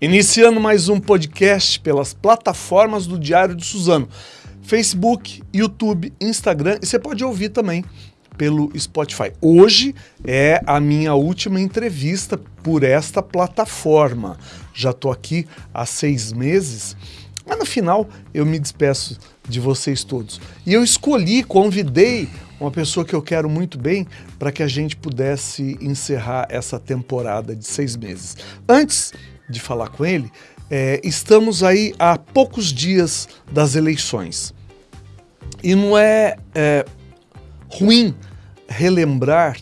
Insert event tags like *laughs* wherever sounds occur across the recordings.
Iniciando mais um podcast pelas plataformas do Diário de Suzano. Facebook, YouTube, Instagram e você pode ouvir também pelo Spotify. Hoje é a minha última entrevista por esta plataforma. Já estou aqui há seis meses, mas no final eu me despeço de vocês todos. E eu escolhi, convidei uma pessoa que eu quero muito bem para que a gente pudesse encerrar essa temporada de seis meses. Antes de falar com ele, é, estamos aí há poucos dias das eleições. E não é, é ruim relembrar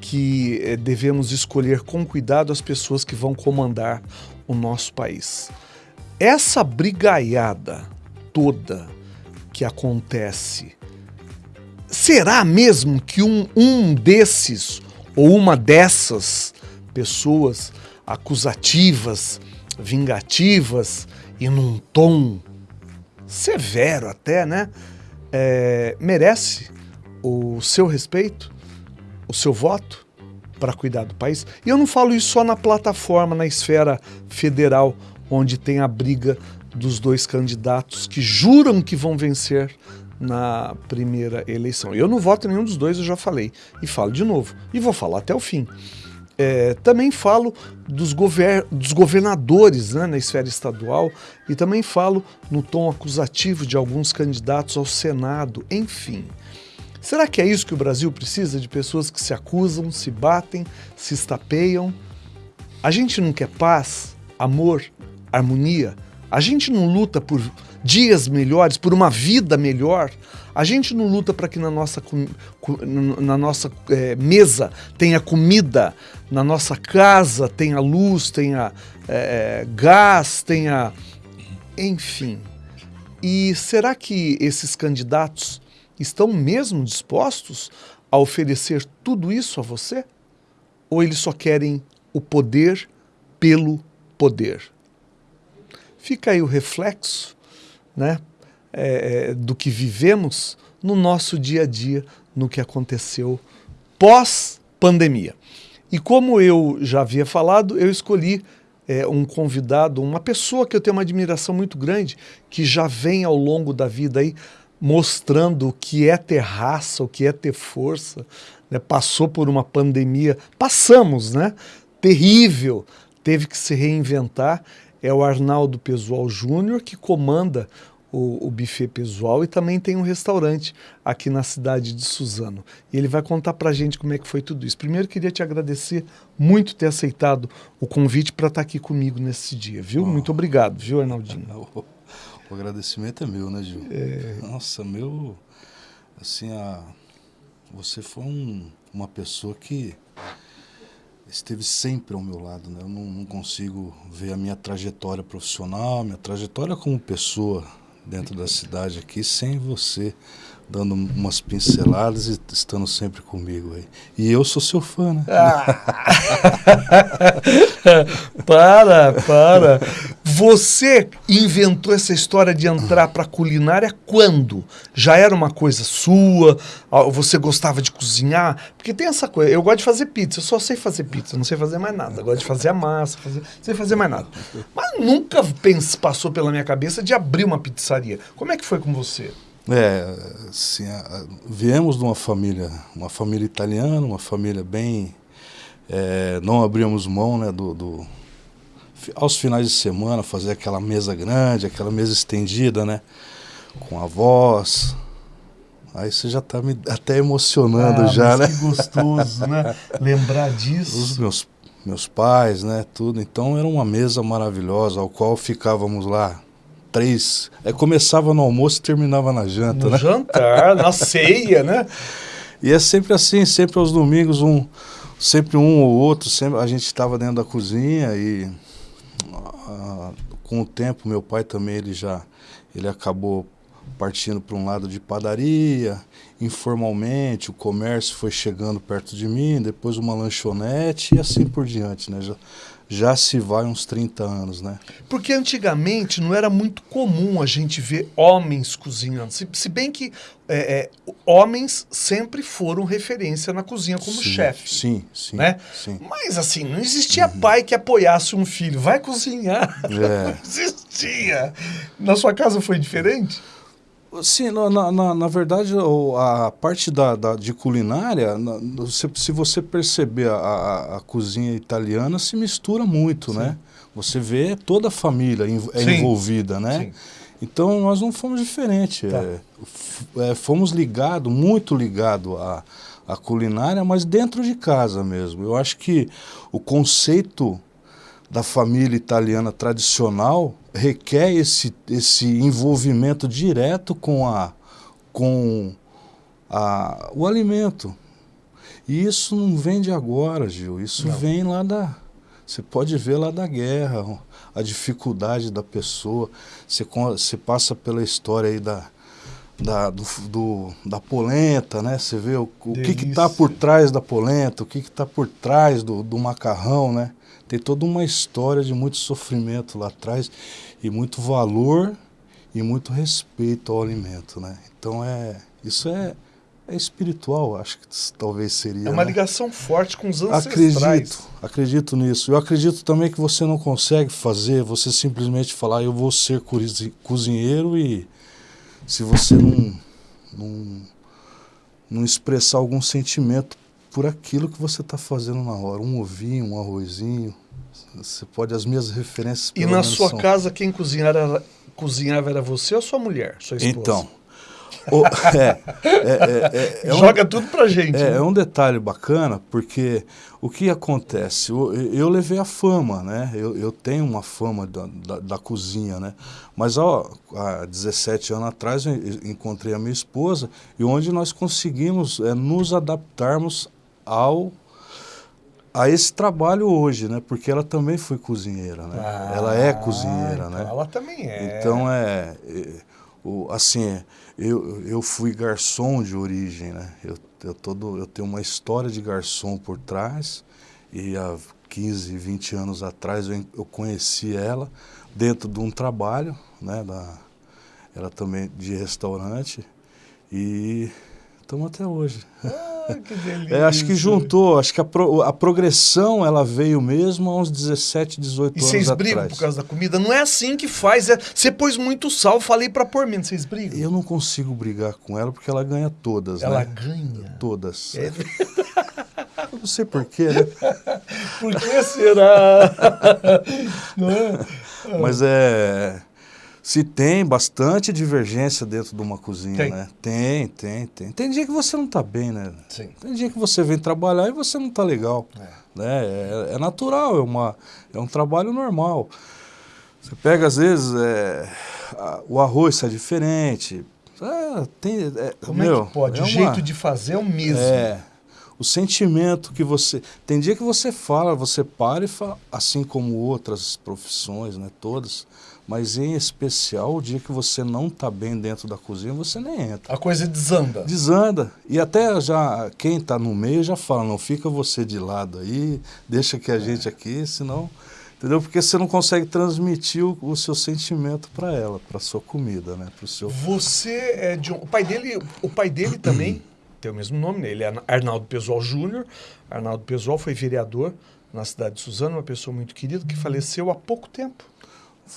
que é, devemos escolher com cuidado as pessoas que vão comandar o nosso país. Essa brigaiada toda que acontece, será mesmo que um, um desses ou uma dessas pessoas acusativas, vingativas e num tom severo até, né? É, merece o seu respeito, o seu voto para cuidar do país. E eu não falo isso só na plataforma, na esfera federal, onde tem a briga dos dois candidatos que juram que vão vencer na primeira eleição. Eu não voto em nenhum dos dois, eu já falei. E falo de novo. E vou falar até o fim. É, também falo dos, gover dos governadores né, na esfera estadual e também falo no tom acusativo de alguns candidatos ao Senado, enfim. Será que é isso que o Brasil precisa? De pessoas que se acusam, se batem, se estapeiam? A gente não quer paz, amor, harmonia? A gente não luta por dias melhores, por uma vida melhor? A gente não luta para que na nossa, na nossa é, mesa tenha comida, na nossa casa tenha luz, tenha é, gás, tenha. Enfim. E será que esses candidatos estão mesmo dispostos a oferecer tudo isso a você? Ou eles só querem o poder pelo poder? Fica aí o reflexo, né? é, é, do que vivemos no nosso dia a dia, no que aconteceu pós-pandemia. E como eu já havia falado, eu escolhi é, um convidado, uma pessoa que eu tenho uma admiração muito grande, que já vem ao longo da vida aí mostrando o que é ter raça, o que é ter força, né? passou por uma pandemia, passamos, né? Terrível, teve que se reinventar. É o Arnaldo Pesual Júnior que comanda o, o buffet pessoal e também tem um restaurante aqui na cidade de Suzano. E ele vai contar para a gente como é que foi tudo isso. Primeiro, queria te agradecer muito ter aceitado o convite para estar tá aqui comigo nesse dia, viu? Oh. Muito obrigado, viu, Arnaldinho? *laughs* O, o agradecimento é meu, né, Gil? É... Nossa, meu... Assim, a, você foi um, uma pessoa que esteve sempre ao meu lado. Né? Eu não, não, consigo ver a minha trajetória profissional, minha trajetória como pessoa dentro da cidade aqui sem você dando umas pinceladas e estando sempre comigo aí. E eu sou seu fã, né? Ah. *laughs* para, para. Você inventou essa história de entrar para culinária quando? Já era uma coisa sua? Você gostava de cozinhar? Porque tem essa coisa, eu gosto de fazer pizza, eu só sei fazer pizza, não sei fazer mais nada. Eu gosto de fazer a massa, fazer, não sei fazer mais nada. Mas nunca pense, passou pela minha cabeça de abrir uma pizzaria. Como é que foi com você? É, assim, viemos de uma família, uma família italiana, uma família bem... É, não abríamos mão né, do, do, aos finais de semana, fazer aquela mesa grande, aquela mesa estendida, né? Com avós. Aí você já está me até emocionando ah, já, né? Que gostoso, né? *laughs* Lembrar disso. Os meus, meus pais, né? Tudo. Então era uma mesa maravilhosa, ao qual ficávamos lá três. É, começava no almoço e terminava na janta, no né? jantar, na *laughs* ceia, né? E é sempre assim, sempre aos domingos, um, sempre um ou outro, sempre a gente estava dentro da cozinha e uh, com o tempo meu pai também ele já ele acabou partindo para um lado de padaria, informalmente, o comércio foi chegando perto de mim, depois uma lanchonete e assim por diante, né? Já, já se vai uns 30 anos, né? Porque antigamente não era muito comum a gente ver homens cozinhando. Se, se bem que é, é, homens sempre foram referência na cozinha como chefe. Sim, sim, né? sim. Mas assim, não existia uhum. pai que apoiasse um filho. Vai cozinhar. É. *laughs* Não existia. Na sua casa foi diferente? Sim, na, na, na, verdade, a parte da, da de culinária, se, se você perceber a, a, a, cozinha italiana, se mistura muito, Sim. né? Você vê toda a família é Sim. envolvida, né? Sim. Então, nós não fomos diferentes. Tá. É, é, fomos ligados, muito ligados à, à culinária, mas dentro de casa mesmo. Eu acho que o conceito da família italiana tradicional requer esse, esse envolvimento direto com, a, com a, o alimento. E isso não vem de agora, Gil. Isso não. vem lá da. Você pode ver lá da guerra, a dificuldade da pessoa. Você, você passa pela história aí da, da, do, do, da polenta, né? Você vê o, o que está por trás da polenta, o que está por trás do, do macarrão, né? Tem toda uma história de muito sofrimento lá atrás e muito valor e muito respeito ao alimento, né? Então é isso é, é espiritual, acho que talvez seria. É uma né? ligação forte com os ancestrais. Acredito, acredito nisso. Eu acredito também que você não consegue fazer, você simplesmente falar eu vou ser cozinheiro e se você não, não, não expressar algum sentimento por aquilo que você está fazendo na hora. Um ovinho, um arrozinho. Você pode, as minhas referências... E na sua são... casa, quem cozinhava era, cozinhava era você ou sua mulher, sua esposa? Então, o, *laughs* é, é, é, Joga um, tudo pra gente. É, né? um detalhe bacana, porque o que acontece? Eu, eu levei a fama, né? Eu, eu tenho uma fama da, da, da, cozinha, né? Mas ó, há 17 anos atrás eu encontrei a minha esposa e onde nós conseguimos nos adaptarmos ao a esse trabalho hoje, né? Porque ela também foi cozinheira, né? Ah, ela é cozinheira, então né? Ela também é. Então é, é o, assim, eu, eu fui garçom de origem, né? Eu, eu, todo, eu tenho uma história de garçom por trás e há 15, 20 anos atrás eu, eu conheci ela dentro de um trabalho, né? Da, ela também de restaurante e estamos até hoje. Ah que delícia. *laughs* É, acho que juntou, acho que a, pro, a progressão ela veio mesmo há uns 17, 18 e anos vocês brigam atrás. por causa da comida? Não é assim que faz. É, você pôs muito sal, falei para pôr menos. Vocês brigam? Eu não consigo brigar com ela porque ela ganha todas, ela né? ganha? Todas. É. *laughs* não sei porquê, né? por que será? *laughs* não é? Mas é... Se tem bastante divergência dentro de uma cozinha, tem. né? Tem, tem, tem. Tem dia que você não está bem, né? Sim. Tem dia que você vem trabalhar e você não está legal. É. Né? É, é, natural, é, uma, é um trabalho normal. Você pega, às vezes, é, a, o arroz sai diferente. É, tem, é, Como meu, é que pode? o jeito de fazer é o mesmo. É, o sentimento que você... Tem dia que você fala, você para e fala, assim como outras profissões, né, todas, mas em especial o dia que você não está bem dentro da cozinha, você nem entra. A coisa desanda. Desanda. E até já quem está no meio já fala, não fica você de lado aí, deixa que a é. gente aqui, senão... Entendeu? Porque você não consegue transmitir o, o seu sentimento para ela, para sua comida, né? Pro seu... Você é de um... O pai dele, o pai dele também *clears throat* tem o mesmo nome, né? Ele é Arnaldo Pesual Júnior. Arnaldo Pesual foi vereador na cidade de Suzano, uma pessoa muito querida que faleceu há pouco tempo.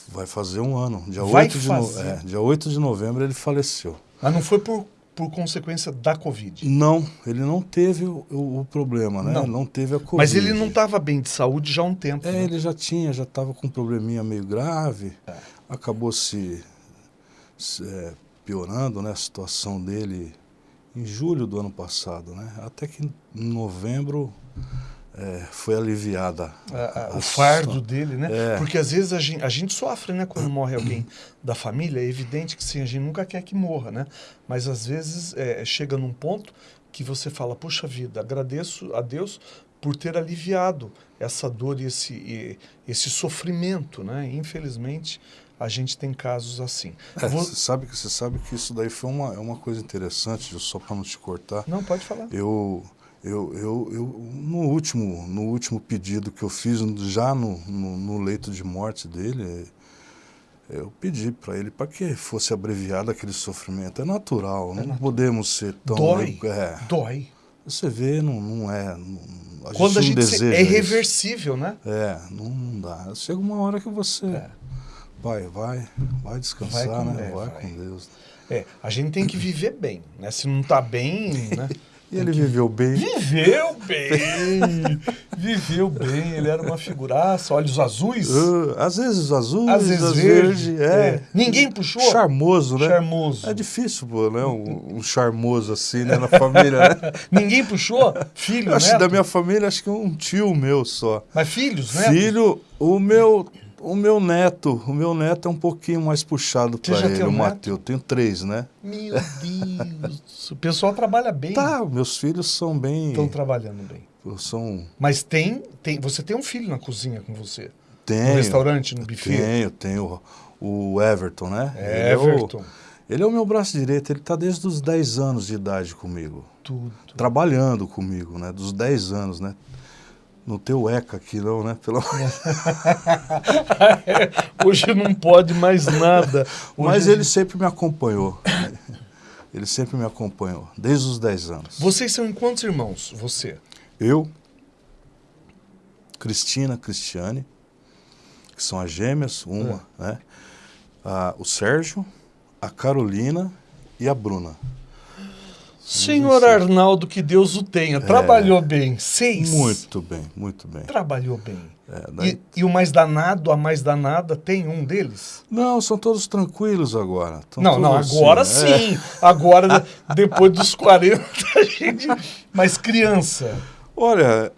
Vai fazer um ano. Dia, Vai 8, de no... é, dia 8 de novembro ele faleceu. Mas não foi por, por consequência da Covid? Não, ele não teve o, o, o problema, né? Não. não teve a Covid. Mas ele não estava bem de saúde já há um tempo. É, né? ele já tinha, já estava com um probleminha meio grave. É. Acabou se, se é, piorando né, a situação dele em julho do ano passado, né? Até que em novembro é, foi aliviada. A, a, o fardo dele, né? É. Porque às vezes a gente, a gente, sofre, né? Quando morre alguém da família, é evidente que sim, a gente nunca quer que morra, né? Mas às vezes é, chega num ponto que você fala, puxa vida, agradeço a Deus por ter aliviado essa dor e esse, e, esse sofrimento, né? Infelizmente, a gente tem casos assim. É, Vou... Você sabe, você sabe que isso daí foi uma, é uma coisa interessante, só para não te cortar. Não, pode falar. Eu, eu, eu, eu, no, último, no último pedido que eu fiz, já no, no, no leito de morte dele, eu pedi para ele para que fosse abreviado aquele sofrimento. É natural, é não natural. podemos ser tão... Dói, é, dói. Você vê, não, não é... Não, a Quando a gente deseja é irreversível, isso. né? É, não, não, dá. Chega uma hora que você... É. Vai, vai, vai descansar, vai com, né? É, vai, vai, com Deus. É, a gente tem que viver bem, né? Se não tá bem, né? *laughs* E ele viveu bem. Viveu bem! viveu bem, ele era uma figuraça, olhos azuis. Uh, às vezes azuis, às vezes verde. verde é. é. Ninguém puxou? Charmoso, né? Charmoso. É difícil, pô, né? Um, um charmoso assim, né? Na família, né? *laughs* Ninguém puxou? Filho, acho da minha família, acho que um tio meu só. Mas filhos, né? Filho, o meu o meu neto, o meu neto é um pouquinho mais puxado para ele, o Matheus. Tenho três, né? Meu Deus, o pessoal trabalha bem. Tá, meus filhos são bem... Estão trabalhando bem. São... Mas tem, tem, você tem um filho na cozinha com você? Tenho. No restaurante, no buffet? Tenho, tenho. O Everton, né? É, Everton. Ele é o meu braço direito, ele está desde os 10 anos de idade comigo. Tudo. Trabalhando comigo, né? Dos 10 anos, né? No teu ECA aqui não, né? Pelo... *laughs* Hoje não pode mais nada. *laughs* Hoje... Mas ele sempre me acompanhou. Ele sempre me acompanhou, desde os 10 anos. Vocês são em quantos irmãos, você? Eu, Cristina, Cristiane, que são as gêmeas, uma, é. né? Ah, o Sérgio, a Carolina e a Bruna. Senhor Arnaldo, que Deus o tenha. Trabalhou é, bem. Seis. Muito bem, muito bem. Trabalhou bem. É, daí... e, e, o mais danado, a mais danada, tem um deles? Não, são todos tranquilos agora. não, não, agora assim, sim. É. Agora, *laughs* depois dos 40, a gente... *laughs* Mas criança. Olha,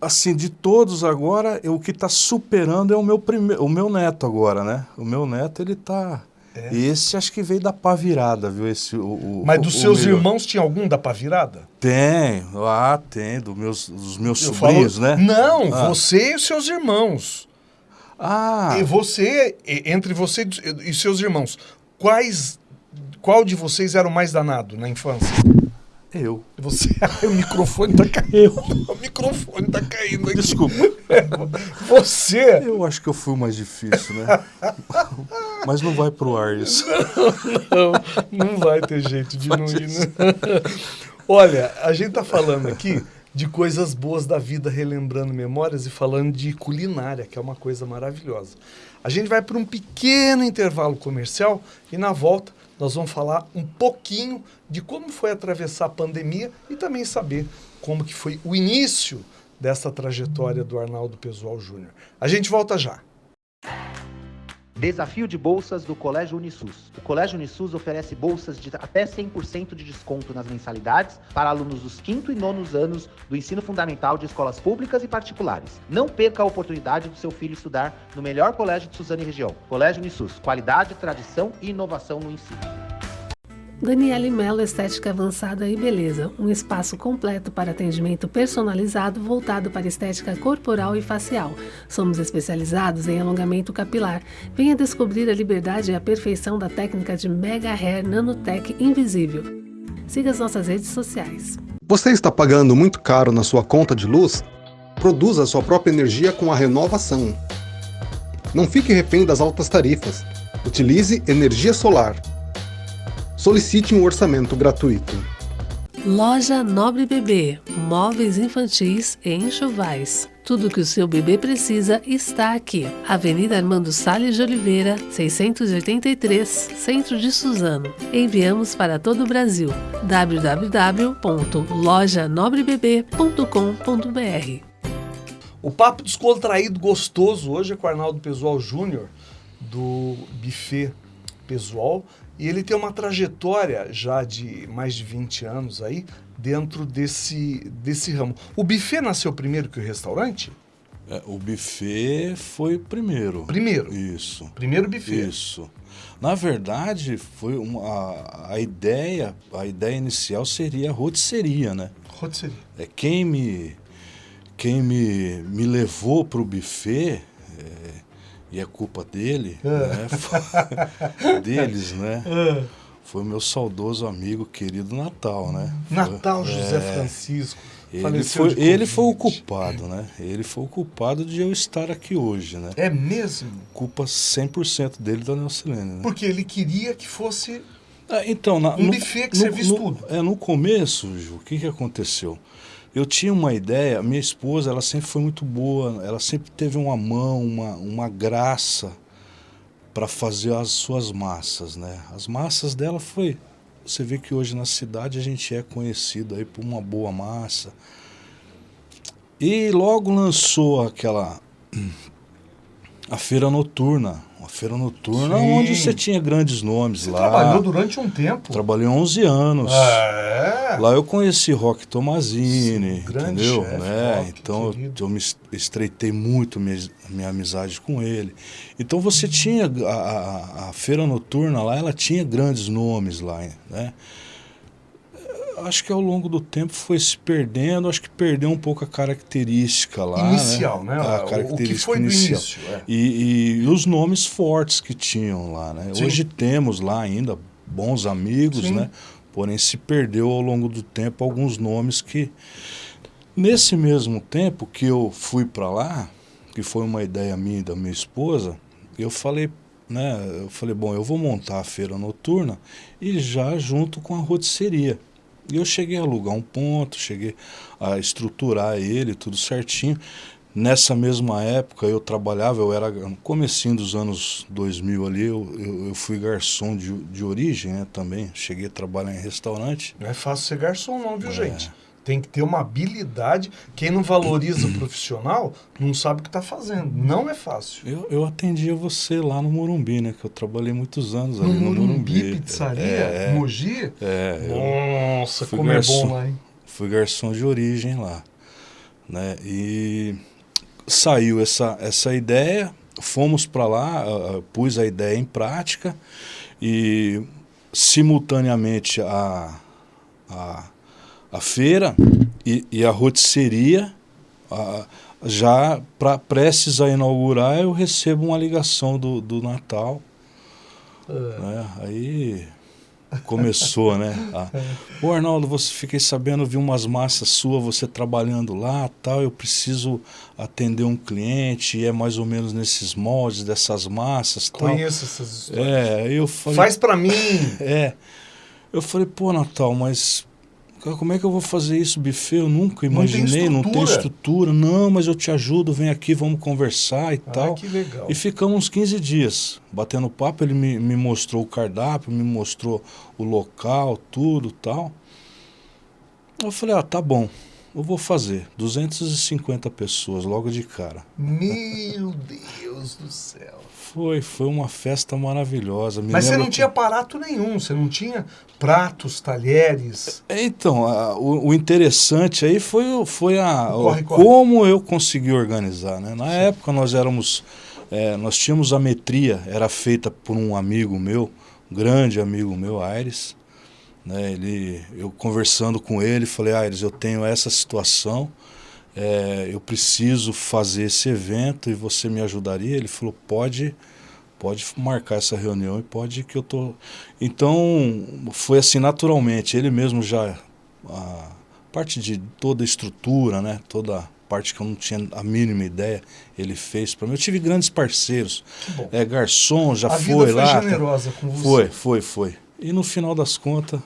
assim, de todos agora, o que está superando é o meu, prime... o meu neto agora, né? O meu neto, ele está é. Esse acho que veio da pá virada, viu? Esse, o, o Mas dos o seus melhor. irmãos tinha algum da pá virada? Tem, ah, tem, do meus, dos meus Eu sobrinhos, falo, né? Não, ah. você e os seus irmãos. Ah. E você, entre você e seus irmãos, quais, qual de vocês era o mais danado na infância? Eu. Você, *laughs* o microfone tá caindo. O microfone tá caindo aqui. Desculpa. *laughs* Você. Eu acho que eu fui o mais difícil, né? *laughs* Mas não vai pro ar isso. Não, não, não vai ter jeito de não ir. Né? Olha, a gente tá falando aqui de coisas boas da vida, relembrando memórias e falando de culinária, que é uma coisa maravilhosa. A gente vai para um pequeno intervalo comercial e na volta nós vamos falar um pouquinho de como foi atravessar a pandemia e também saber como que foi o início dessa trajetória do Arnaldo Pesual Júnior. A gente volta já. Desafio de bolsas do Colégio Unisus. O Colégio Unisus oferece bolsas de até 100% de desconto nas mensalidades para alunos dos quinto e nonos anos do ensino fundamental de escolas públicas e particulares. Não perca a oportunidade do seu filho estudar no melhor colégio de Suzano e região. Colégio Unisus, qualidade, tradição e inovação no ensino. Daniele Mello Estética Avançada e Beleza, um espaço completo para atendimento personalizado voltado para estética corporal e facial. Somos especializados em alongamento capilar. Venha descobrir a liberdade e a perfeição da técnica de Mega Hair Nanotech Invisível. Siga as nossas redes sociais. Você está pagando muito caro na sua conta de luz? Produza sua própria energia com a renovação. Não fique refém das altas tarifas. Utilize energia solar solicite um orçamento gratuito. Loja Nobre Bebê, móveis infantis e enxovais. Tudo que o seu bebê precisa está aqui. Avenida Armando Salles de Oliveira, 683, Centro de Suzano. Enviamos para todo o Brasil. www.lojanobrebebê.com.br O papo descontraído gostoso hoje é com o Arnaldo Pesual Júnior, do Buffet Pesual. E ele tem uma trajetória já de mais de 20 anos aí dentro desse, desse ramo. O buffet nasceu primeiro que o restaurante? É, o buffet foi primeiro. Primeiro? Isso. Primeiro buffet. Isso. Na verdade, foi uma, a, a ideia, a ideia inicial seria a rotisseria, né? Rotisseria. É, quem me, quem me, me levou para o buffet e é culpa dele, né? *laughs* deles, né? Foi o meu saudoso amigo querido Natal, né? Natal Foi- José é, Francisco. Ele foi, ele foi o culpado, né? Ele foi o culpado de eu estar aqui hoje, né? É mesmo? Culpa 100% dele da Nelcilene, né? Porque ele queria que fosse. Então, na, Um buffet que servisse no, tudo. É, no começo, Ju, o que, que aconteceu? Eu tinha uma ideia, minha esposa, ela sempre foi muito boa, ela sempre teve uma mão, uma, uma graça para fazer as suas massas, né? As massas dela foi... Você vê que hoje na cidade a gente é conhecido aí por uma boa massa. E logo lançou aquela... A feira noturna. Uma feira noturna Sim. onde você tinha grandes nomes Você lá. trabalhou durante um tempo. Trabalhei 11 anos. É. Lá eu conheci Rock Tomazini, entendeu? chefe, né? Rock, então eu, querido. eu me es- estreitei muito minha, minha amizade com ele. Então você tinha a, a- a feira noturna lá, ela tinha grandes nomes lá, né? Acho que ao longo do tempo foi se perdendo, acho que perdeu um pouco a característica lá. Inicial, né? A O- o que característica foi inicial. início, é. E, e- e os nomes fortes que tinham lá, né? Sim. Hoje temos lá ainda bons amigos, Sim. né? Porém se perdeu ao longo do tempo alguns nomes que nesse mesmo tempo que eu fui para lá, que foi uma ideia minha e da minha esposa, eu falei, né, eu falei, bom, eu vou montar a feira noturna e já junto com a rotisseria. E eu cheguei a alugar um ponto, cheguei a estruturar ele, tudo certinho. Nessa mesma época eu trabalhava, eu era no comecinho dos anos 2000 ali, eu, eu, eu fui garçom de, de origem né, também, cheguei a trabalhar em restaurante. Não é fácil ser garçom, não, É. viu, gente? Tem que ter uma habilidade. Quem não valoriza o profissional não sabe o que está fazendo. Não é fácil. Eu, eu atendia você lá no Morumbi, né? Que eu trabalhei muitos anos ali No no, Morumbi, pizzaria, É, Mogi. é, Nossa, como é garçom. bom lá, hein? fui garçom de origem lá, né? E saiu essa, essa ideia, fomos para lá, ah, pus a ideia em prática e simultaneamente a, a, a feira e, e a rotisseria, ah, já para prestes a inaugurar, eu recebo uma ligação do, do Natal, É. né? Aí começou, né? A, Ô Arnaldo, você fiquei sabendo, vi umas massas suas, você trabalhando lá, tal, eu preciso atender um cliente, e é mais ou menos nesses moldes dessas massas, tal. Conheço essas histórias. É, eu falei, Faz pra mim. *laughs* é. Eu falei, pô, Natal, mas cara, como é que eu vou fazer isso, buffet? Eu nunca Não tem imaginei, não tem estrutura. estrutura. Não, mas eu te ajudo, vem aqui, vamos conversar e Ah, tal. que legal. E ficamos uns 15 dias batendo papo, ele me, me mostrou o cardápio, me mostrou o local, tudo tal. Eu falei, ah, tá bom, eu vou fazer. 250 pessoas logo de cara. Meu Deus do céu. Foi, foi uma festa maravilhosa. Me Mas você não que- tinha aparato nenhum, você não tinha pratos, talheres. É, Então, a- o, o interessante aí foi, foi a, corre, corre. como eu consegui organizar. Né? Na época nós éramos, é, nós tínhamos a metria, era feita por um amigo meu, um grande amigo meu, Aires. Né? Ele, eu conversando com ele, falei, Aires, eu tenho essa situação, é, eu preciso fazer esse evento e você me ajudaria? Ele falou, pode, pode marcar essa reunião e pode que eu tô. Então foi assim naturalmente. Ele mesmo já a parte de toda a estrutura, né? Toda a parte que eu não tinha a mínima ideia, ele fez para mim. Eu tive grandes parceiros. Bom. É, garçom já a foi vida foi lá. tá? generosa com você. Foi, foi, foi. E no final das contas,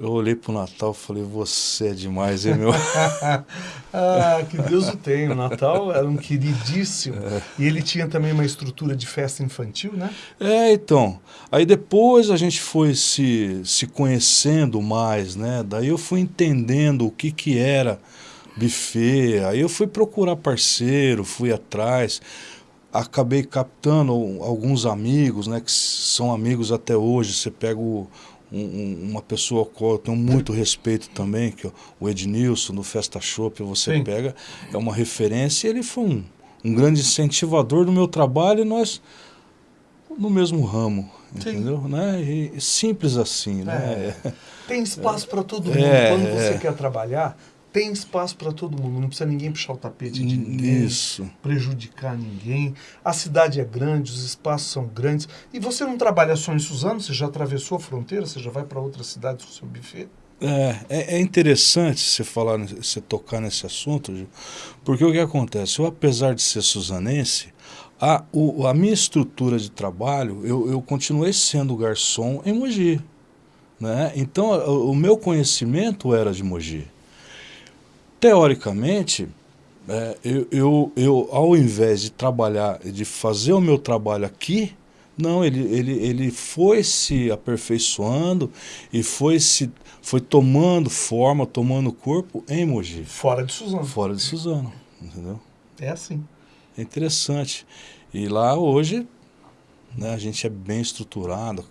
eu olhei pro Natal e falei, você é demais, hein, meu? *laughs* ah, que Deus o tenha. O Natal era um queridíssimo. É. E ele tinha também uma estrutura de festa infantil, né? É, então. Aí depois a gente foi se, se conhecendo mais, né? Daí eu fui entendendo o que que era buffet. Aí eu fui procurar parceiro, fui atrás. Acabei captando alguns amigos, né? Que são amigos até hoje. Você pega o, um- um- uma pessoa com qual eu tenho muito respeito também, que é o Ednilson, do Festa Shop, você Sim. pega, é uma referência. e Ele foi um, um grande incentivador do meu trabalho e nós no mesmo ramo, Sim. entendeu? Né? E, simples assim, né? É. Tem espaço para todo mundo. É, Quando você é. quer trabalhar, tem espaço para todo mundo, não precisa ninguém puxar o tapete de ninguém, Isso. prejudicar ninguém. A cidade é grande, os espaços são grandes. E você não trabalha só em Suzano, você já atravessou a fronteira, você já vai para outras cidades com o seu buffet? É, é, é interessante você falar, você tocar nesse assunto, porque o que acontece? Eu, apesar de ser suzanense, a, o, a minha estrutura de trabalho, eu, eu continuei sendo garçom em Mogi. Né? Então, o, o meu conhecimento era de Mogi. Teoricamente, é, eu, eu, eu, ao invés de trabalhar, de fazer o meu trabalho aqui, não, ele, ele, ele foi se aperfeiçoando e foi se foi tomando forma, tomando corpo em Mogi. Fora de Suzano. Fora de Suzano, entendeu? É assim. É interessante. E lá hoje, né, a gente é bem estruturado.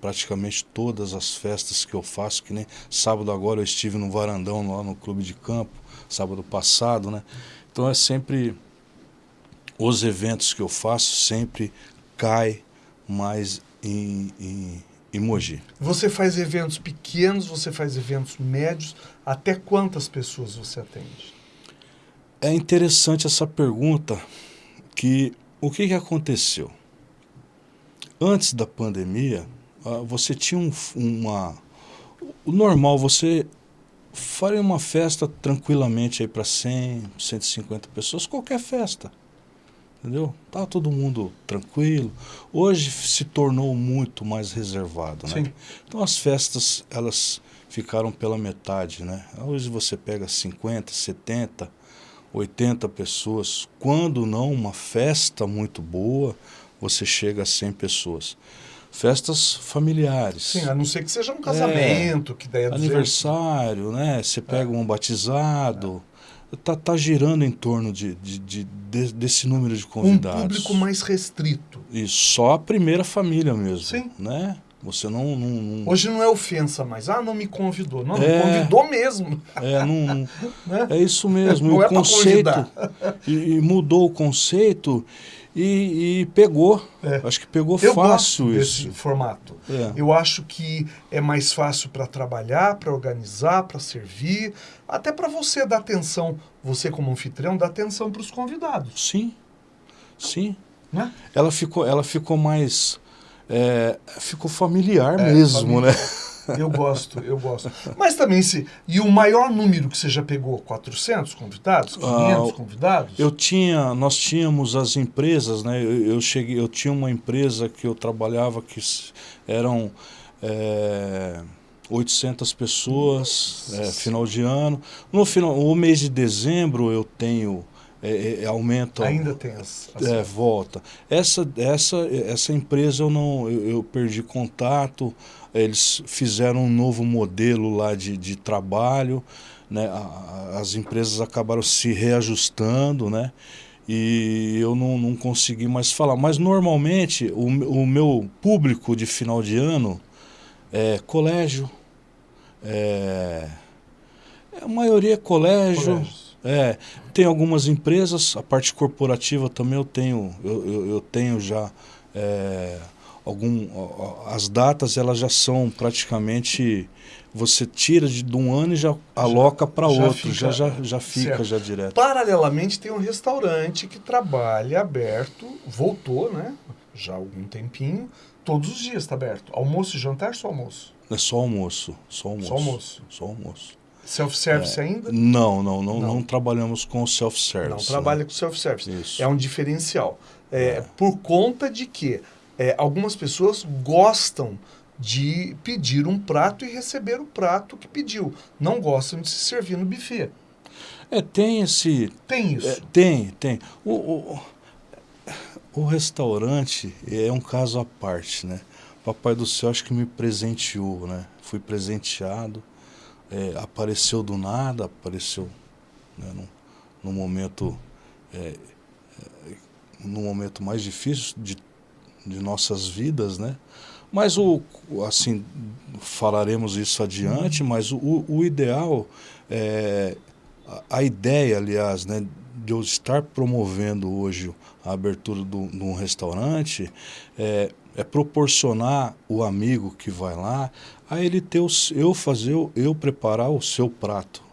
Praticamente todas as festas que eu faço, que nem sábado agora eu estive no varandão lá no clube de campo, sábado passado, né? Então é sempre os eventos que eu faço sempre cai mais em, em, em Mogi. Você faz eventos pequenos, você faz eventos médios, até quantas pessoas você atende? É interessante essa pergunta, que o que, que aconteceu? Antes da pandemia, ah, você tinha um, uma... O normal, você faria uma festa tranquilamente aí para 100, 150 pessoas, qualquer festa. Entendeu? Tá todo mundo tranquilo. Hoje se tornou muito mais reservado, né? Sim. Então as festas, elas ficaram pela metade, né? Hoje você pega 50, 70, 80 pessoas. Quando não uma festa muito boa, você chega a 100 pessoas festas familiares. Sim, a não ser que seja um casamento, é, que daí é Aniversário, né? Você pega é. um batizado. É. Tá, tá girando em torno de, de, de, de, desse número de convidados. Um público mais restrito. E só a primeira família mesmo. Sim. Né? Você não, não, não, Hoje não é ofensa mais. Ah, não me convidou. Não, é, não convidou mesmo. É, não, *laughs* né? é isso mesmo. Não o é conceito. *laughs* E, e mudou o conceito e, e pegou. É. Acho que pegou eu fácil gosto isso. desse formato. É. Eu acho que é mais fácil para trabalhar, para organizar, para servir, até para você dar atenção, você como anfitrião, dar atenção para os convidados. Sim, sim. Né? Ela ficou, ela ficou mais, é, ficou familiar é, mesmo, né? Eu gosto, eu gosto. Mas também se. E o maior número que você já pegou? 400 convidados? 500 ah, convidados? Eu tinha, nós tínhamos as empresas, né? Eu, eu, cheguei, eu tinha uma empresa que eu trabalhava que eram. É, 800 pessoas, é, final de ano. No final, o mês de dezembro eu tenho é, é, aumenta. Ainda tem as, as... É, volta. Essa, essa, essa empresa eu não eu, eu, perdi contato. Eles fizeram um novo modelo lá de, de trabalho. Né? as empresas acabaram se reajustando, né? E eu não, não consegui mais falar. Mas normalmente o, o meu público de final de ano é colégio. É, a maioria é colégio. Colégios é, tem algumas empresas, a parte corporativa também eu tenho, eu, eu, eu tenho já é, algum, as datas elas já são praticamente você tira de, de um ano e já aloca para outro, já, já, já fica certo. já direto. Paralelamente tem um restaurante que trabalha aberto, voltou, né? Já há algum tempinho, todos os dias está aberto. Almoço e jantar, só almoço? É só almoço, só almoço. Só almoço. Só almoço. Self-service é, ainda? Não, não, não, não, não trabalhamos com self-service. Não trabalha né? com self-service. É um diferencial. É, é. Por conta de que é, algumas pessoas gostam de pedir um prato e receber o prato que pediu. Não gostam de se servir no buffet. É, tem esse... Tem isso. É, tem, tem. O, o, o restaurante é um caso à parte, né? Papai do Céu acho que me presenteou, né? Fui presenteado é, apareceu do nada, apareceu né, num, num, momento é, é, num momento mais difícil de, de nossas vidas, né? Mas o assim falaremos isso adiante, mas o, o ideal é a, ideia, aliás, né, de eu estar promovendo hoje a abertura de um restaurante é, é proporcionar o amigo que vai lá a ele ter o, eu fazer eu preparar o seu prato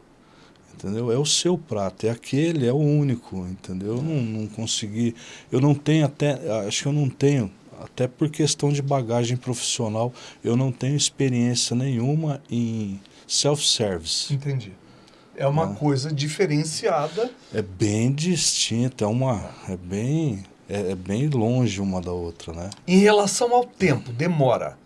entendeu? É o seu prato, é aquele, é o único, entendeu? Eu não, não consegui, eu não tenho até, acho que eu não tenho, até por questão de bagagem profissional, eu não tenho experiência nenhuma em self-service. Entendi. É uma coisa diferenciada. É bem distinta, é uma, é bem, é, é bem longe uma da outra, né? Em relação ao tempo, demora.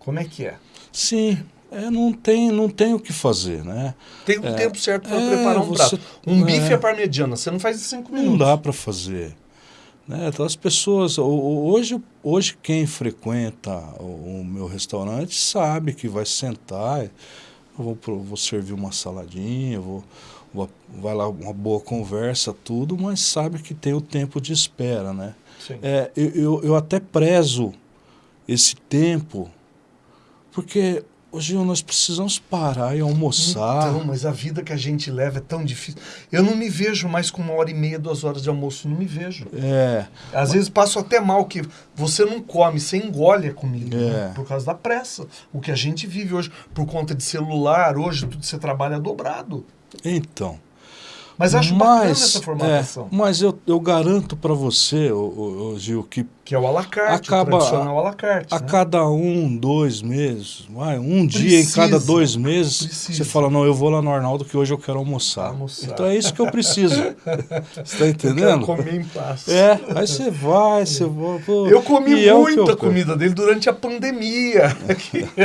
Como é que é? Sim, é, não tem não tem o que fazer, né? Tem um É, tempo certo para é, preparar um você- prato. Um bife é. à parmegiana, você não faz em cinco Não minutos. dá para fazer. Né? Então as pessoas, ho- ho- hoje, hoje quem frequenta o, meu restaurante sabe que vai sentar, vou, vou servir uma saladinha, vou, vou- vai lá uma boa conversa, tudo, mas sabe que tem o tempo de espera, né? É, eu, eu, eu até prezo esse tempo, porque hoje nós precisamos parar e almoçar. Então, mas a vida que a gente leva é tão difícil. Eu não me vejo mais com uma hora e meia, duas horas de almoço. Não me vejo. É, Às vezes passo até mal que você não come, você engole a comida, É. né? por causa da pressa. O que a gente vive hoje, por conta de celular, hoje tudo você trabalha dobrado. então. Mas acho bacana mas, essa formatação. é, mas eu, eu garanto para você, ô, ô, ô, Gil, que Que é o alacarte, Acaba- o tradicional alacarte. a né? cada um, dois meses, vai, um dia em Precisa, cada dois meses, precisa. você fala, não, eu vou lá no Arnaldo que hoje eu quero almoçar. Almoçar. Então é isso que eu preciso. *laughs* você está Eu entendendo? comer em paz. É, aí você vai, você vai. pô, Eu comi é o muita eu- comida dele durante a pandemia.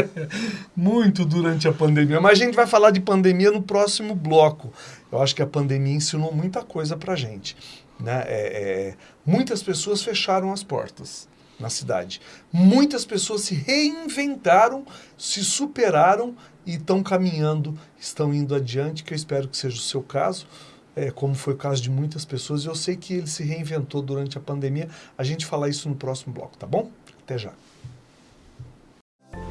*laughs* Muito durante a pandemia. Mas a gente vai falar de pandemia no próximo bloco. Eu acho que a pandemia ensinou muita coisa pra gente. Né? É, é, muitas pessoas fecharam as portas na cidade. Muitas pessoas se reinventaram, se superaram e estão caminhando, estão indo adiante, que eu espero que seja o seu caso. É, como foi o caso de muitas pessoas, eu sei que ele se reinventou durante a pandemia. A gente fala isso no próximo bloco, tá bom? Até já.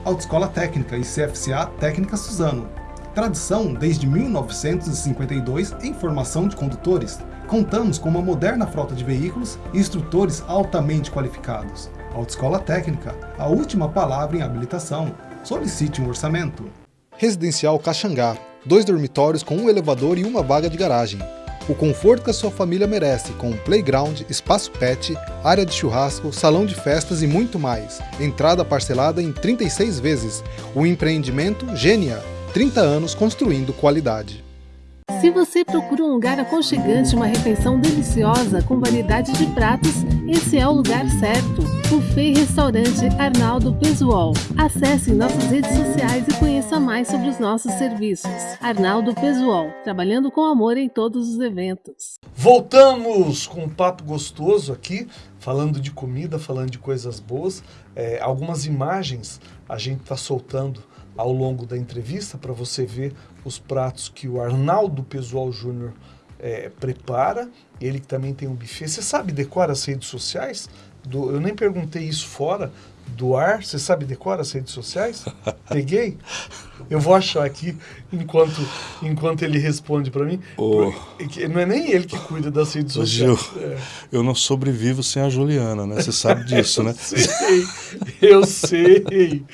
Autoescola Técnica e CFCA Técnica Suzano. Tradição desde 1952 em formação de condutores. Contamos com uma moderna frota de veículos e instrutores altamente qualificados. Autoescola Técnica, a última palavra em habilitação. Solicite um orçamento. Residencial Caxangá. Dois dormitórios com um elevador e uma vaga de garagem. O conforto que a sua família merece, com playground, espaço pet, área de churrasco, salão de festas e muito mais. Entrada parcelada em 36 vezes. O empreendimento Gênia. 30 anos construindo qualidade. Se você procura um lugar aconchegante, uma refeição deliciosa com variedade de pratos, esse é o lugar certo. Buffet Restaurante Arnaldo Pesuol. Acesse nossas redes sociais e conheça mais sobre os nossos serviços. Arnaldo Pesuol, trabalhando com amor em todos os eventos. Voltamos com um papo gostoso aqui, falando de comida, falando de coisas boas. É, algumas imagens a gente está soltando ao longo da entrevista para você ver os pratos que o Arnaldo Pesual Júnior é, prepara. Ele também tem um buffet. Você sabe decora as redes sociais? Do, eu nem perguntei isso fora do ar. Você sabe decora as redes sociais? *laughs* Peguei? Eu vou achar aqui enquanto, enquanto ele responde para mim. Porque Não é nem ele que cuida das redes Ô, Gil, sociais. É. eu não sobrevivo sem a Juliana, né? Você sabe disso, né? *laughs* Sei, eu sei,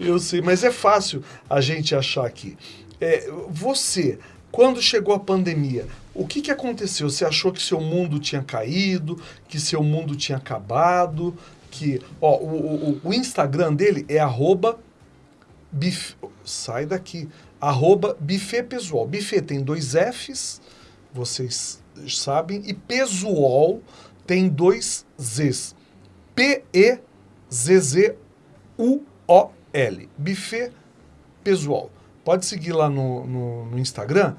eu sei, mas é fácil a gente achar aqui. É, você, quando chegou a pandemia, o que, que aconteceu? Você achou que seu mundo tinha caído, que seu mundo tinha acabado, que ó, o, o, o Instagram dele é arroba sai daqui, arroba pessoal. Buffet tem dois Fs, vocês sabem, e pesuol tem dois Zs. P-E-Z-Z-U-O-L. Buffet Pesual. Pode seguir lá no, no, no Instagram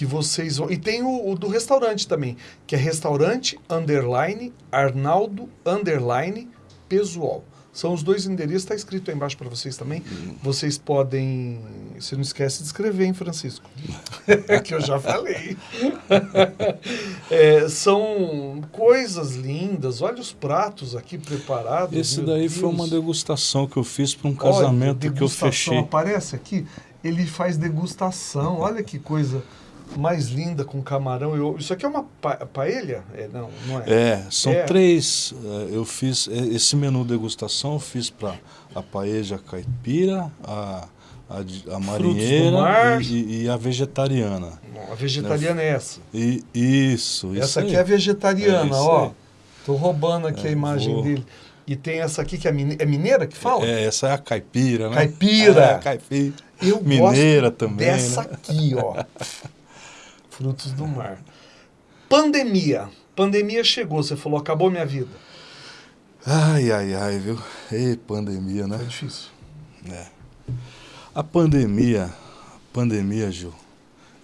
que vocês vão. E tem o, o do restaurante também, que é restaurante underline Arnaldo underline Pesual. São os dois endereços, está escrito aí embaixo para vocês também. Vocês podem. Você não esquece de escrever, hein, Francisco? *laughs* que eu já falei. *laughs* É, são coisas lindas. Olha os pratos aqui preparados. Esse daí foi Deus. uma degustação que eu fiz para um Olha, casamento que eu fechei. Aparece aqui, ele faz degustação. Olha que coisa mais linda com camarão. Eu- isso aqui é uma pa paella? É, não, não é. É, são É. três. eh, Eu fiz eh, esse menu degustação, eu fiz para a paeja caipira, a, a, a marinheira e, e, a vegetariana. a vegetariana é essa. E, isso, Essa isso aqui é a vegetariana, É, ó. Tô roubando aqui a É, imagem vou- dele. E tem essa aqui que é, mine... é mineira que fala? É, essa é a caipira, né? Caipira. É, a caipira. Eu Mineira também, dessa né? aqui, ó. *laughs* Frutos do mar. Pandemia. Pandemia chegou, você falou, acabou minha vida. Ai, ai, ai, viu? Ei, pandemia, né? Foi difícil. É. A pandemia, pandemia, Gil,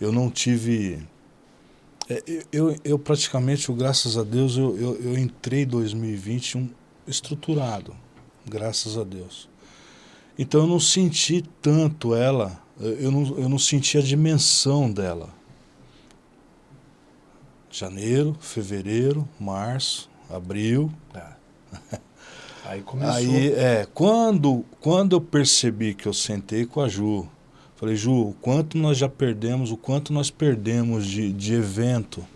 eu não tive. é, eu, eu, eu praticamente, graças a Deus, eu, eu, eu entrei em 2020 um, estruturado, graças a Deus. Então eu não senti tanto ela, eu não, eu não senti a dimensão dela. Janeiro, fevereiro, março, abril, *laughs* Aí começou. Aí, é, quando, quando eu percebi que eu sentei com a Ju, falei, Ju, o quanto nós já perdemos, o quanto nós perdemos de, de evento.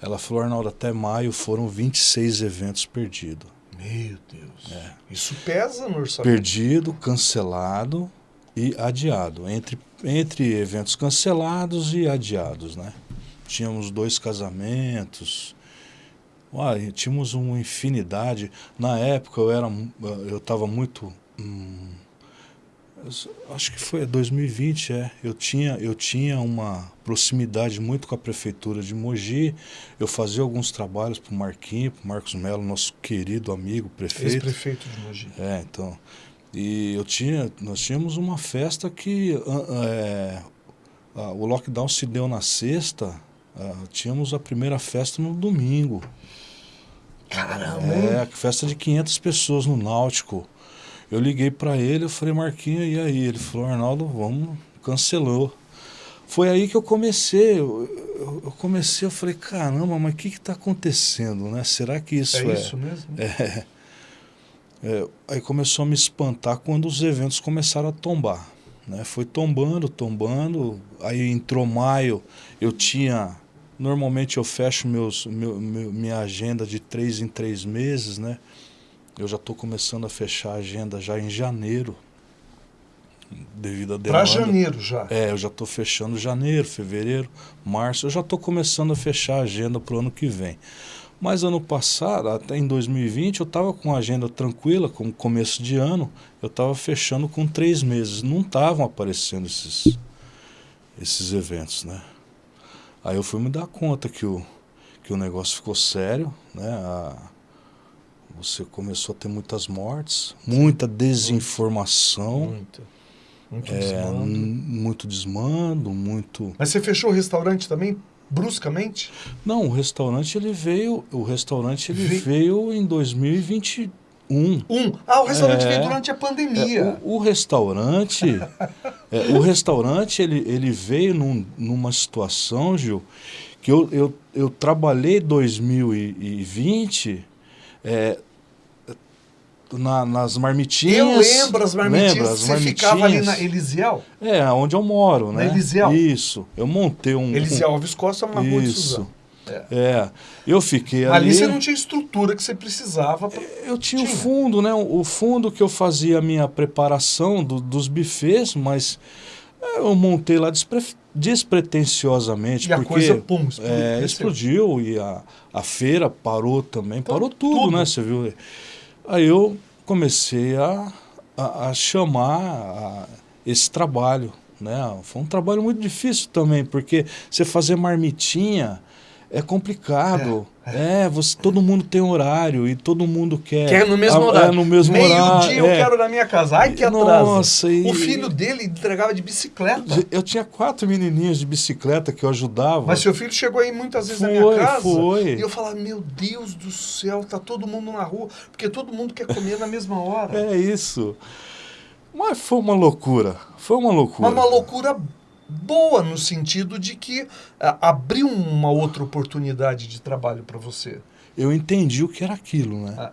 Ela falou, Arnaldo, até maio foram 26 eventos perdidos. Meu Deus. É. Isso pesa no orçamento. Perdido, cancelado e adiado. Entre, entre eventos cancelados e adiados, né? Tínhamos dois casamentos. Uai, tínhamos uma infinidade. Na época eu era eu estava muito hum, acho que foi 2020, é. Eu tinha eu tinha uma proximidade muito com a prefeitura de Mogi. Eu fazia alguns trabalhos para o Marquinho, para Marcos Melo, nosso querido amigo prefeito. Ex-prefeito de Mogi. É, então. E eu tinha, nós tínhamos uma festa que é, o lockdown se deu na sexta, ah, tínhamos a primeira festa no domingo. Caramba, É, festa de 500 pessoas no Náutico. Eu liguei para ele, eu falei, Marquinho, e aí? Ele falou, Arnaldo, vamos, cancelou. Foi aí que eu comecei, eu, eu- eu comecei, eu falei, caramba, mas o que está acontecendo, né? Será que isso é é... isso mesmo? *laughs* É, é, aí começou a me espantar quando os eventos começaram a tombar. Né? Foi tombando, tombando. Aí entrou maio, eu tinha. Normalmente eu fecho meus, meu, meu- minha agenda de três em três meses, né? Eu já estou começando a fechar a agenda já em janeiro, devido à demanda. Pra janeiro já. É, eu já estou fechando janeiro, fevereiro, março. Eu já estou começando a fechar a agenda para o ano que vem. Mas ano passado, até em 2020, eu estava com a agenda tranquila, com começo de ano, eu estava fechando com três meses. Não estavam aparecendo esses, esses eventos, né? Aí eu fui me dar conta que o, que o negócio ficou sério, né? A- você começou a ter muitas mortes, muita desinformação, Muito. Muito é, desmando. muito desmando, muito. Mas você fechou o restaurante também, bruscamente? Não, o restaurante ele veio, o restaurante ele Ve- veio em 2021. Um. Ah, o restaurante É. veio durante a pandemia. É, o, o restaurante, é, o restaurante ele, ele veio num- numa situação, Gil, que eu, eu, eu trabalhei 2020 é, na- nas marmitinhas. Eu lembro as marmitinhas. Lembra, as você ficava ali na marmitinhas? Elisiel? É, onde eu moro, Na né? Elisiel. Isso. Eu montei um. Elisiel Alves Costa, uma rua de Isso. Suzano. É. Eu fiquei ali. Ali você não tinha estrutura que você precisava. Pra... Eu tinha, Tinha. o fundo, né? O fundo que eu fazia a minha preparação do- dos bufês, mas é, eu montei lá despre, despretensiosamente. E a porque, coisa, pum, explodiu. é, explodiu e a, a feira parou também, Então, parou tudo, tudo. né? Você viu? Aí eu comecei a, a, a chamar a- esse trabalho, né? Foi um trabalho muito difícil também, porque você fazer marmitinha é complicado. É, você, todo mundo tem horário e todo mundo quer. Quer no mesmo Ah, horário. É, no mesmo Meio horário. dia eu é. quero na minha casa. Ai, que atraso. Nossa, e- O filho dele entregava de bicicleta. Eu tinha quatro menininhos de bicicleta que eu ajudava. Mas seu filho chegou aí muitas vezes na minha Foi, casa. foi. E eu falava, meu Deus do céu, tá todo mundo na rua. Porque todo mundo quer comer na mesma hora. *laughs* É isso. Mas foi uma loucura. Foi uma loucura. Mas uma loucura boa no sentido de que ah, abriu uma outra oportunidade de trabalho para você. Eu entendi o que era aquilo, né? Ah.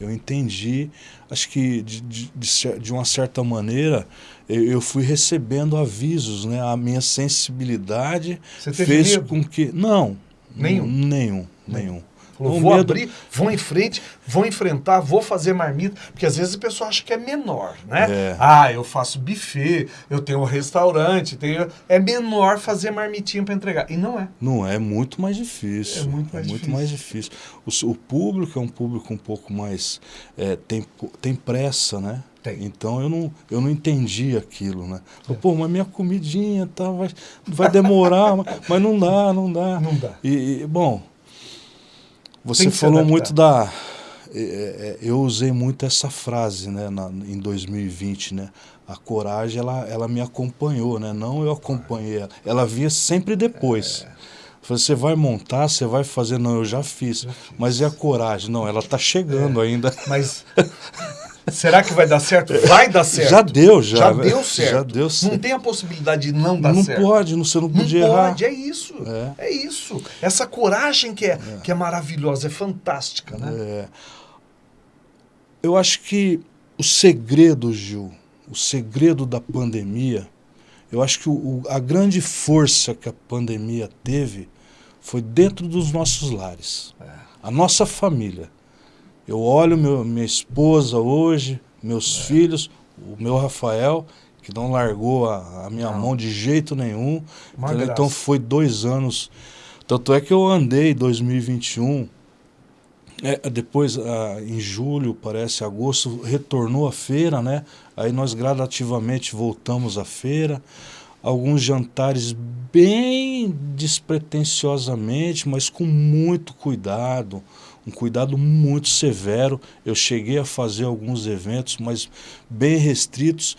Eu entendi, acho que de, de, de uma certa maneira eu, eu fui recebendo avisos, né? A minha sensibilidade fez medo? com que não, Nenhum? nenhum, nenhum. Falou, O vou medo- abrir, vou em frente, vou enfrentar, vou fazer marmita. Porque às vezes a pessoa acha que é menor, né? É. Ah, eu faço buffet, eu tenho um restaurante, tenho... é menor fazer marmitinha para entregar. E não é. Não, é muito mais difícil. É muito mais difícil. mais difícil. O, o público é um público um pouco mais. é, tem, tem pressa, né? Tem. Então eu não, eu não entendi aquilo, né? Eu, Pô, mas minha comidinha tá, vai, vai demorar, *laughs* mas, mas não dá, não dá. Não dá. E, e, bom, você falou muito da. é, é, eu usei muito essa frase né, na- em 2020, né? A coragem, ela, ela me acompanhou, né? Não eu acompanhei ela. Ela vinha sempre depois. Falei, Você vai montar, você vai fazer? Não, eu já fiz. Mas e a coragem? Não, ela está chegando É. ainda. Mas *laughs* será que vai dar certo? Vai dar certo. Já deu, já. Já deu certo. Já deu Não certo. tem a possibilidade de não dar Não certo. pode, não, você não Não podia errar. pode, é isso. É. É. isso. Essa coragem que é, que é maravilhosa, é fantástica, né? É. Eu acho que o segredo, Gil, o segredo da pandemia, eu acho que o- o- a grande força que a pandemia teve foi dentro dos nossos lares. A nossa família. Eu olho meu, minha esposa hoje, meus filhos, o meu Rafael, que não largou a, a minha Não. mão de jeito nenhum. Graça. Então foi dois anos. Tanto é que eu andei em 2021. É, depois, ah, em julho, parece, agosto, retornou a feira, né? Aí nós gradativamente voltamos à feira. Alguns jantares bem despretensiosamente, mas com muito cuidado, um cuidado muito severo. Eu cheguei a fazer alguns eventos, mas bem restritos,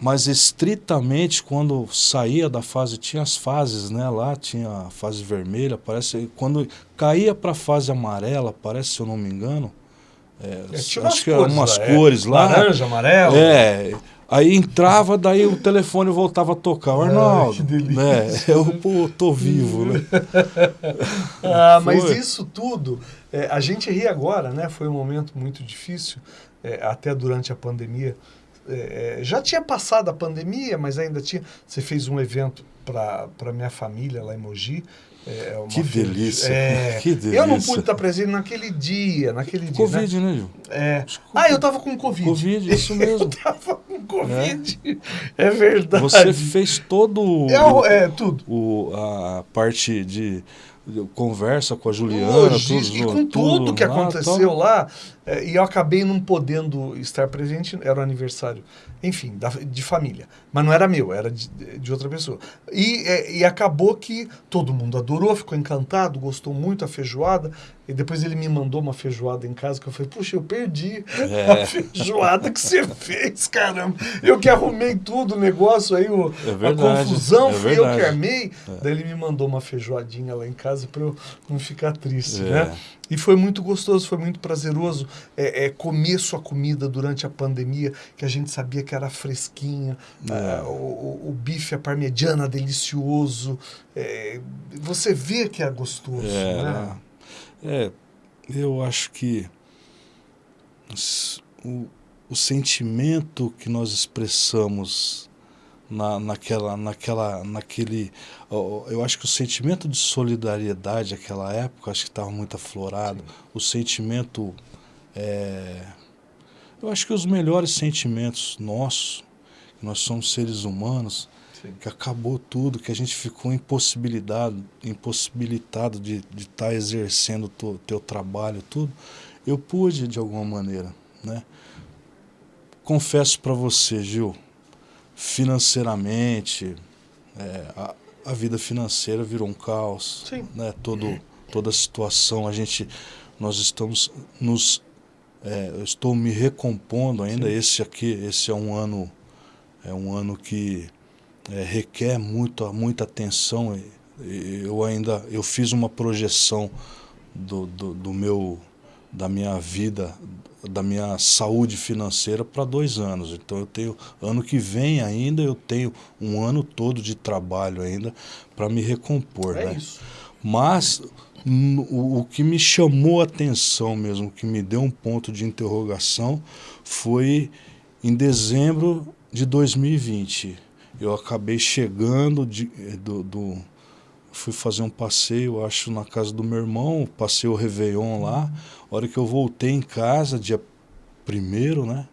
mas estritamente quando saía da fase, tinha as fases, né? Lá tinha a fase vermelha, parece. Quando caía para a fase amarela, parece, se eu não me engano, é, É, acho que eram umas lá, é. cores lá. Laranja, amarelo. É. Aí entrava, daí o telefone voltava a tocar. O Ai, Arnaldo, que delícia. né? *laughs* Eu pô, tô vivo, né? *laughs* Ah, mas isso tudo, é, a gente ri agora, né? Foi um momento muito difícil, é, até durante a pandemia. É, é, já tinha passado a pandemia, mas ainda tinha. Você fez um evento para minha família lá em Mogi. É, uma Que delícia, É, que Eu não delícia. pude estar presente naquele dia, naquele dia. né? Covid, né, Gil? É. Ah, eu tava com Covid. Covid, isso *laughs* Eu mesmo. tava com Covid. *laughs* É, verdade. Você fez todo o- É, o- é, tudo. o, a parte de, conversa com a Juliana, Logística, tudo, e com tudo, que lá, aconteceu lá, é, e eu acabei não podendo estar presente, era o aniversário, enfim, da- de família. Mas não era meu, era de, de outra pessoa. E, é, e acabou que todo mundo adorou, ficou encantado, gostou muito da feijoada. E depois ele me mandou uma feijoada em casa que eu falei, puxa, eu perdi É. a feijoada que você fez, caramba. Eu que arrumei tudo, o negócio aí, o, É a verdade, confusão, é fui eu que armei. Daí ele me mandou uma feijoadinha lá em casa para eu não ficar triste, né? E foi muito gostoso, foi muito prazeroso é, é, comer sua comida durante a pandemia, que a gente sabia que era fresquinha, É. ah, o, o- bife à parmegiana delicioso. é, você vê que é gostoso, É, né? é, eu acho que o, o sentimento que nós expressamos na, naquela, naquela, naquele, eu acho que o sentimento de solidariedade naquela época, acho que estava muito aflorado. O sentimento, é, eu acho que os melhores sentimentos nossos, que nós somos seres humanos, Sim. que acabou tudo, que a gente ficou impossibilitado, impossibilitado de estar exercendo o teu, teu trabalho, tudo, eu pude de alguma maneira, né? Confesso para você, Gil, financeiramente, é, a, a vida financeira virou um caos, Sim. né? Todo, toda a situação, a gente, nós estamos nos, é, eu estou me recompondo ainda. Esse aqui, esse é um ano, é um ano que é, requer muito, muita atenção. Eu ainda, eu fiz uma projeção do, do, do meu, da minha vida, da minha saúde financeira para dois anos. Então eu tenho, ano que vem ainda, eu tenho um ano todo de trabalho ainda para me recompor. É né? isso. Mas n- o, o que me chamou a atenção mesmo, o que me deu um ponto de interrogação, foi em dezembro de 2020. Eu acabei chegando de, do, do- fui fazer um passeio, acho, na casa do meu irmão, passei o Réveillon lá. A hora que eu voltei em casa, dia primeiro, né?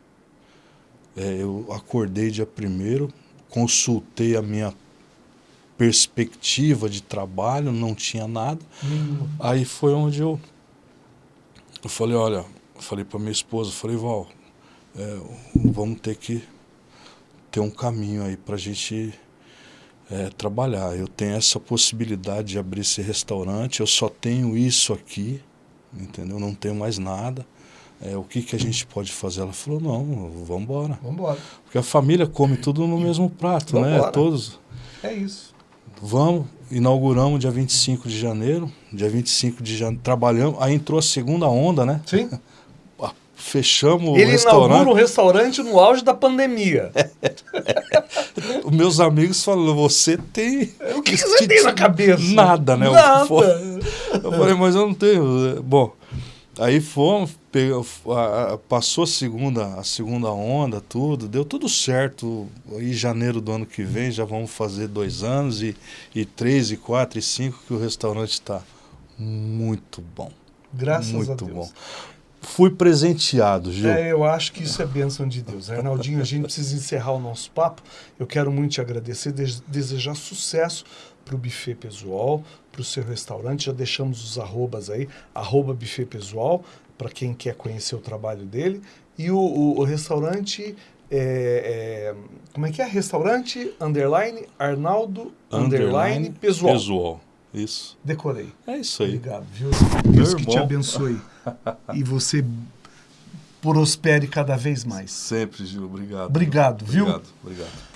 É, eu acordei dia primeiro, consultei a minha perspectiva de trabalho, não tinha nada. Hum. Aí foi onde eu, eu falei, olha, falei para minha esposa, falei, Val, é, vamos ter que ter um caminho aí para a gente é, trabalhar. Eu tenho essa possibilidade de abrir esse restaurante, eu só tenho isso aqui, entendeu? Não tenho mais nada. É, o que, que a gente pode fazer? Ela falou, não, vamos embora. Vamos embora. Porque a família come tudo no mesmo prato, né? Todos. É isso. Vamos, inauguramos dia 25 de janeiro. Dia 25 de janeiro, trabalhamos. Aí entrou a segunda onda, né? Sim. *laughs* Fechamos Ele o restaurante. Ele inaugura o restaurante no auge da pandemia. *laughs* Os meus amigos falam, você tem... O que, que você tem na cabeça? Nada, né? Nada. *laughs* Eu falei, mas eu não tenho... Bom, aí fomos, pegou, passou a segunda, a segunda onda, tudo, deu tudo certo. Em janeiro do ano que vem já vamos fazer dois anos e, e três, e quatro, e cinco que o restaurante está muito bom. Graças muito a Deus. bom. Fui presenteado, Gil. É, eu acho que isso é bênção de Deus. Arnaldinho, a gente precisa encerrar o nosso papo. Eu quero muito te agradecer, desejar sucesso para o Buffet Pessoal, para o seu restaurante. Já deixamos os arrobas aí, arroba Buffet Pessoal, para quem quer conhecer o trabalho dele. E o, o, o restaurante, é, é, como é que é? Restaurante, underline, Arnaldo, underline, underline Pessoal. Isso. Decorei. É isso aí. Obrigado, viu? Deus que te abençoe. *laughs* e você prospere cada vez mais. Sempre, Gil. Obrigado. Obrigado, viu? Obrigado, obrigado.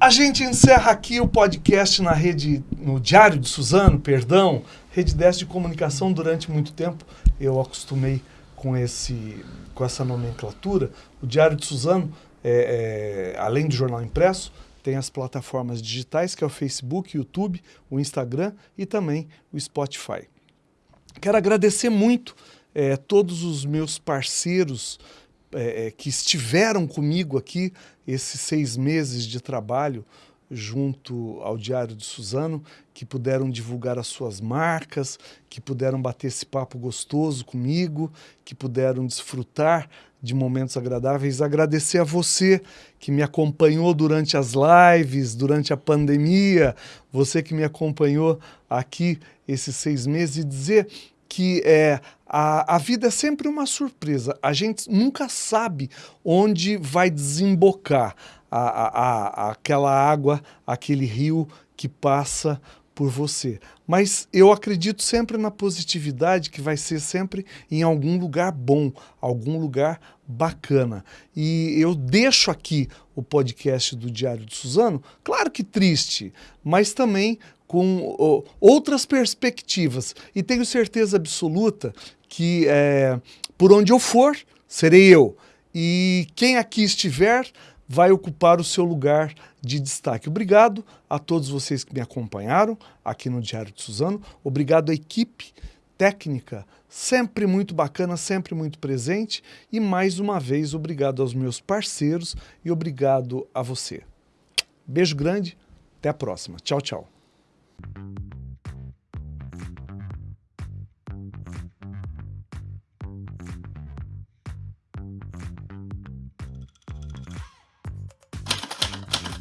A gente encerra aqui o podcast na rede, no Diário de Suzano, perdão, rede 10 de comunicação durante muito tempo. Eu acostumei com, esse, com essa nomenclatura. O Diário de Suzano, é, é, além do jornal impresso, tem as plataformas digitais, que é o Facebook, YouTube, o Instagram e também o Spotify. Quero agradecer muito é, todos os meus parceiros é, que estiveram comigo aqui esses seis meses de trabalho junto ao Diário de Suzano, que puderam divulgar as suas marcas, que puderam bater esse papo gostoso comigo, que puderam desfrutar de momentos agradáveis. Agradecer a você que me acompanhou durante as lives, durante a pandemia, você que me acompanhou aqui esses seis meses e dizer que é, a, a vida é sempre uma surpresa. A gente nunca sabe onde vai desembocar a, a, aquela água, aquele rio que passa por você. Mas eu acredito sempre na positividade que vai ser sempre em algum lugar bom, algum lugar bacana. E eu deixo aqui o podcast do Diário de Suzano, claro que triste, mas também com oh, outras perspectivas. E tenho certeza absoluta que é, por onde eu for, serei eu. E quem aqui estiver vai ocupar o seu lugar de destaque. Obrigado a todos vocês que me acompanharam aqui no Diário de Suzano. Obrigado à equipe técnica, sempre muito bacana, sempre muito presente. E mais uma vez, obrigado aos meus parceiros e obrigado a você. Beijo grande, até a próxima. Tchau, tchau.